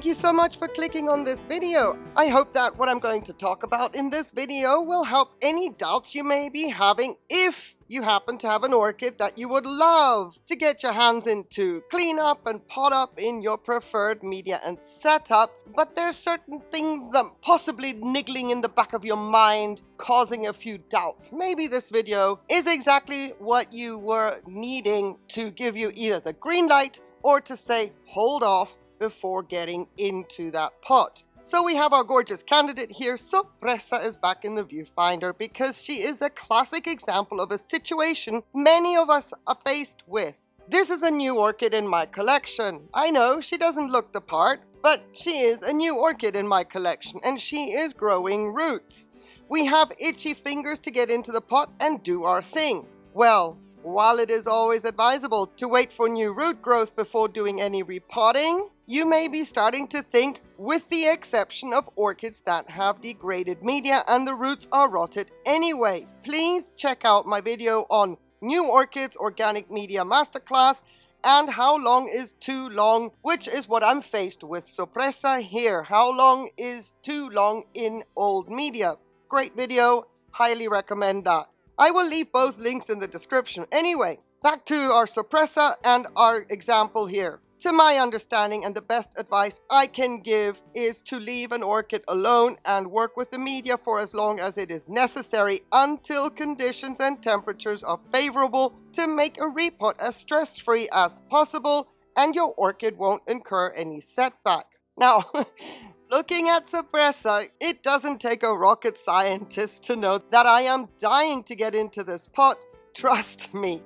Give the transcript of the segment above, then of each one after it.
Thank you so much for clicking on this video. I hope that what I'm going to talk about in this video will help any doubts you may be having if you happen to have an orchid that you would love to get your hands into, clean up and pot up in your preferred media and setup, but there's certain things that possibly niggling in the back of your mind causing a few doubts. Maybe this video is exactly what you were needing to give you either the green light or to say hold off before getting into that pot. So we have our gorgeous candidate here. Sorpresa is back in the viewfinder because she is a classic example of a situation many of us are faced with. This is a new orchid in my collection. I know she doesn't look the part, but she is a new orchid in my collection and she is growing roots. We have itchy fingers to get into the pot and do our thing. Well, while it is always advisable to wait for new root growth before doing any repotting, you may be starting to think with the exception of orchids that have degraded media and the roots are rotted anyway. Please check out my video on New Orchids Organic Media Masterclass and how long is too long, which is what I'm faced with. Sorpresa here. How long is too long in old media? Great video. Highly recommend that. I will leave both links in the description. Anyway, back to our Sorpresa and our example here. To my understanding and the best advice I can give is to leave an orchid alone and work with the media for as long as it is necessary until conditions and temperatures are favorable to make a repot as stress-free as possible and your orchid won't incur any setback. Now, looking at Sorpresa, it doesn't take a rocket scientist to know that I am dying to get into this pot. Trust me.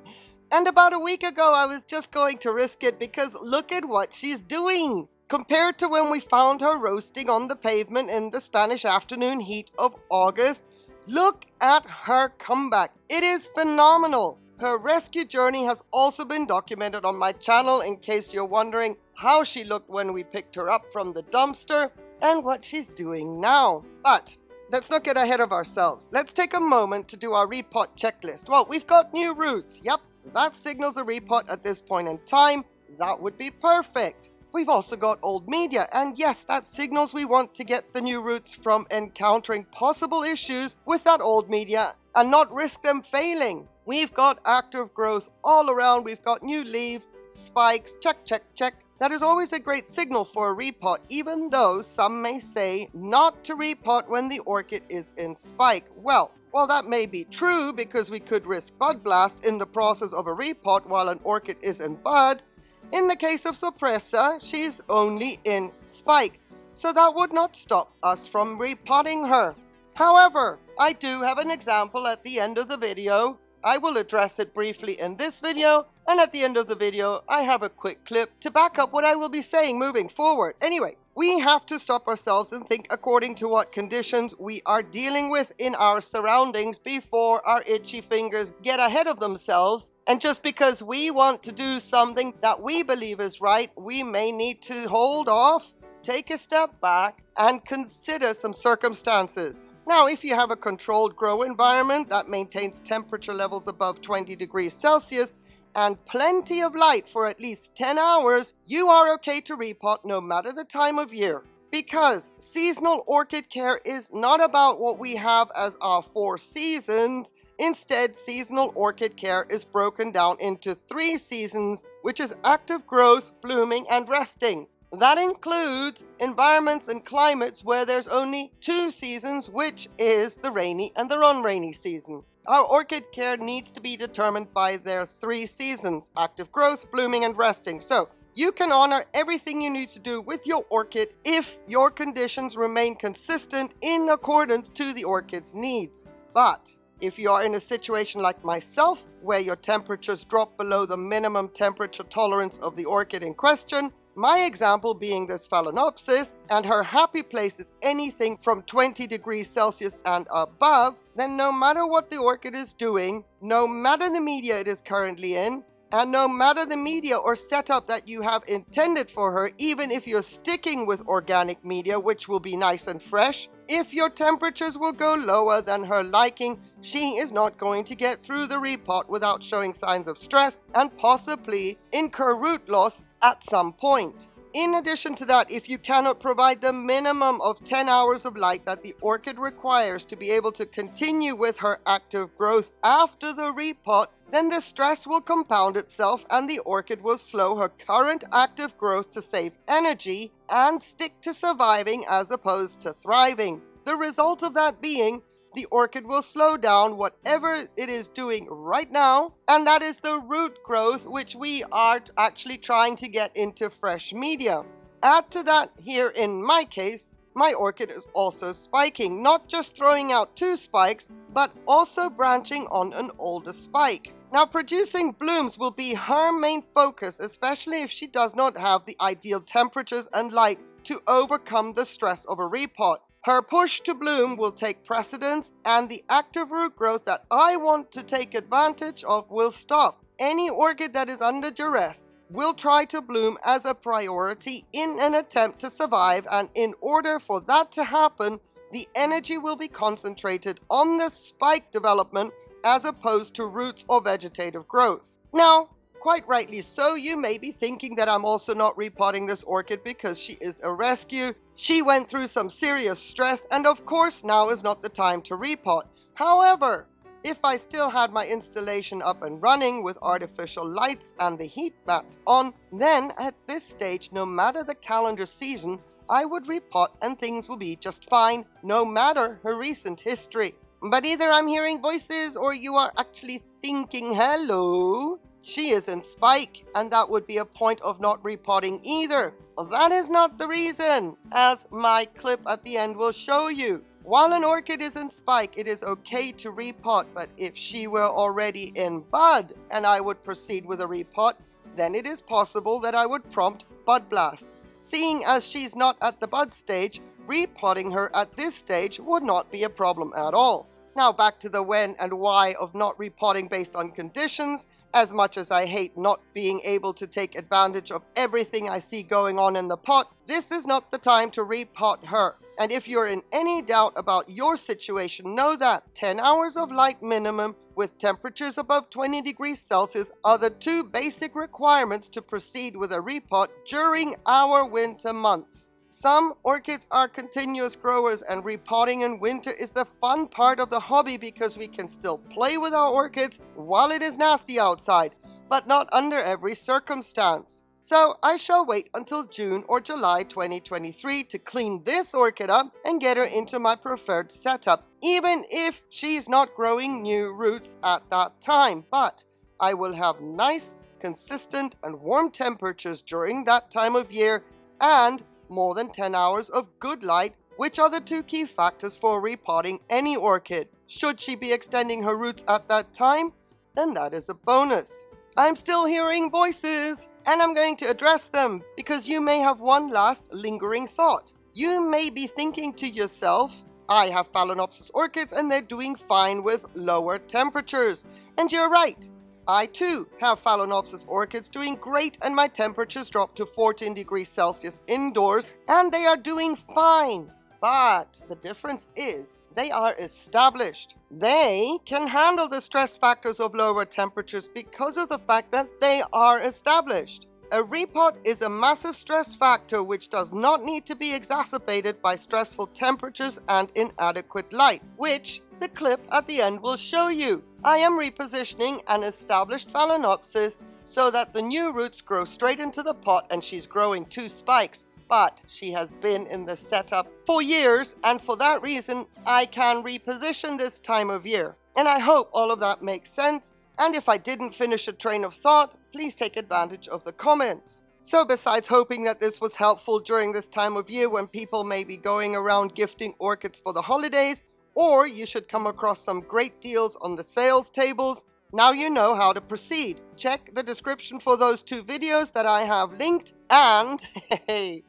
And about a week ago, I was just going to risk it because look at what she's doing. Compared to when we found her roasting on the pavement in the Spanish afternoon heat of August, look at her comeback. It is phenomenal. Her rescue journey has also been documented on my channel in case you're wondering how she looked when we picked her up from the dumpster and what she's doing now. But let's not get ahead of ourselves. Let's take a moment to do our repot checklist. Well, we've got new roots. Yep, that signals a repot at this point in time. That would be perfect. We've also got old media, and yes, that signals we want to get the new roots from encountering possible issues with that old media and not risk them failing. We've got active growth all around, we've got new leaves, spikes, check, check, check. That is always a great signal for a repot, even though some may say not to repot when the orchid is in spike. Well, while that may be true because we could risk bud blast in the process of a repot while an orchid is in bud, in the case of Sorpresa, she's only in spike, so that would not stop us from repotting her. However, I do have an example at the end of the video. I will address it briefly in this video, and at the end of the video, I have a quick clip to back up what I will be saying moving forward. Anyway, we have to stop ourselves and think according to what conditions we are dealing with in our surroundings before our itchy fingers get ahead of themselves. And just because we want to do something that we believe is right, we may need to hold off, take a step back, and consider some circumstances. Now, if you have a controlled grow environment that maintains temperature levels above 20 degrees Celsius, and plenty of light for at least 10 hours, you are okay to repot no matter the time of year. Because seasonal orchid care is not about what we have as our four seasons, Instead, seasonal orchid care is broken down into three seasons, which is active growth, blooming, and resting. That includes environments and climates where there's only two seasons, which is the rainy and the non-rainy season. Our orchid care needs to be determined by their three seasons, active growth, blooming, and resting. So you can honor everything you need to do with your orchid if your conditions remain consistent in accordance to the orchid's needs. But if you are in a situation like myself, where your temperatures drop below the minimum temperature tolerance of the orchid in question, my example being this Phalaenopsis, and her happy place is anything from 20 degrees Celsius and above, then no matter what the orchid is doing, no matter the media it is currently in, and no matter the media or setup that you have intended for her, even if you're sticking with organic media, which will be nice and fresh, if your temperatures will go lower than her liking, she is not going to get through the repot without showing signs of stress and possibly incur root loss at some point. in addition to that, if you cannot provide the minimum of 10 hours of light that the orchid requires to be able to continue with her active growth after the repot, then the stress will compound itself and the orchid will slow her current active growth to save energy and stick to surviving as opposed to thriving. The result of that being the orchid will slow down whatever it is doing right now, and that is the root growth, which we are actually trying to get into fresh media. Add to that, here in my case, my orchid is also spiking, not just throwing out two spikes, but also branching on an older spike. Now, producing blooms will be her main focus, especially if she does not have the ideal temperatures and light to overcome the stress of a repot. Her push to bloom will take precedence and the active root growth that I want to take advantage of will stop. Any orchid that is under duress will try to bloom as a priority in an attempt to survive and in order for that to happen, the energy will be concentrated on the spike development as opposed to roots or vegetative growth. Now, quite rightly so, you may be thinking that I'm also not repotting this orchid because she is a rescue. She went through some serious stress and of course now is not the time to repot. However, if I still had my installation up and running with artificial lights and the heat mats on, then at this stage, no matter the calendar season, I would repot and things will be just fine, no matter her recent history. But either I'm hearing voices or you are actually thinking, hello, she is in spike, and that would be a point of not repotting either. That is not the reason, as my clip at the end will show you. While an orchid is in spike, it is okay to repot, but if she were already in bud and I would proceed with a repot, then it is possible that I would prompt bud blast. Seeing as she's not at the bud stage, repotting her at this stage would not be a problem at all. Now back to the when and why of not repotting based on conditions. As much as I hate not being able to take advantage of everything I see going on in the pot, this is not the time to repot her. And if you're in any doubt about your situation, know that 10 hours of light minimum with temperatures above 20 degrees Celsius are the two basic requirements to proceed with a repot during our winter months. Some orchids are continuous growers and repotting in winter is the fun part of the hobby because we can still play with our orchids while it is nasty outside, but not under every circumstance. So I shall wait until June or July 2023 to clean this orchid up and get her into my preferred setup, even if she's not growing new roots at that time. But I will have nice, consistent and warm temperatures during that time of year and more than 10 hours of good light, which are the two key factors for repotting any orchid. Should she be extending her roots at that time, then that is a bonus. I'm still hearing voices, and I'm going to address them because you may have one last lingering thought. You may be thinking to yourself, I have Phalaenopsis orchids and they're doing fine with lower temperatures. And you're right. I too have Phalaenopsis orchids doing great and my temperatures dropped to 14 degrees Celsius indoors and they are doing fine. But the difference is they are established. They can handle the stress factors of lower temperatures because of the fact that they are established. A repot is a massive stress factor which does not need to be exacerbated by stressful temperatures and inadequate light, which the clip at the end will show you. I am repositioning an established Phalaenopsis so that the new roots grow straight into the pot and she's growing two spikes. But she has been in the setup for years and for that reason I can reposition this time of year. And I hope all of that makes sense. And if I didn't finish a train of thought, please take advantage of the comments. So besides hoping that this was helpful during this time of year when people may be going around gifting orchids for the holidays, or you should come across some great deals on the sales tables. Now you know how to proceed. Check the description for those two videos that I have linked and hey,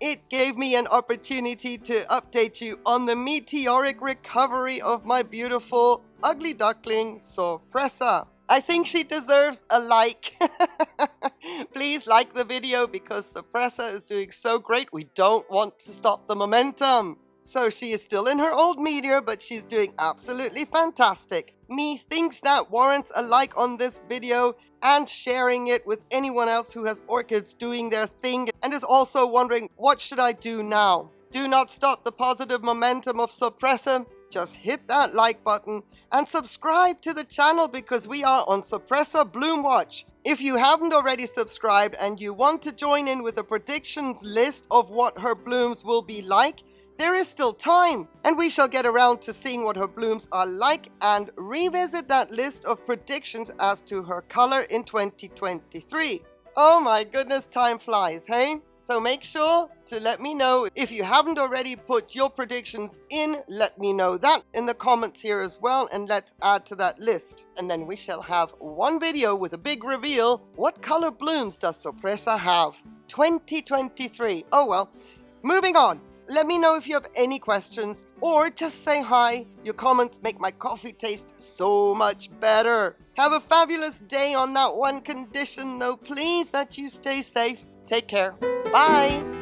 it gave me an opportunity to update you on the meteoric recovery of my beautiful ugly duckling Sorpresa. I think she deserves a like. Please like the video because Sorpresa is doing so great. We don't want to stop the momentum. So she is still in her old media, but she's doing absolutely fantastic. Me thinks that warrants a like on this video and sharing it with anyone else who has orchids doing their thing and is also wondering what should I do now? Do not stop the positive momentum of Sorpresa. Just hit that like button and subscribe to the channel because we are on Sorpresa Bloom Watch. If you haven't already subscribed and you want to join in with the predictions list of what her blooms will be like, there is still time, and we shall get around to seeing what her blooms are like and revisit that list of predictions as to her color in 2023. Oh my goodness, time flies, hey? So make sure to let me know if you haven't already put your predictions in, let me know that in the comments here as well and let's add to that list. And then we shall have one video with a big reveal. What color blooms does Sorpresa have? 2023. Oh well. Moving on. Let me know if you have any questions or just say hi. Your comments make my coffee taste so much better. Have a fabulous day on that one condition though, please, that you stay safe. Take care. Bye.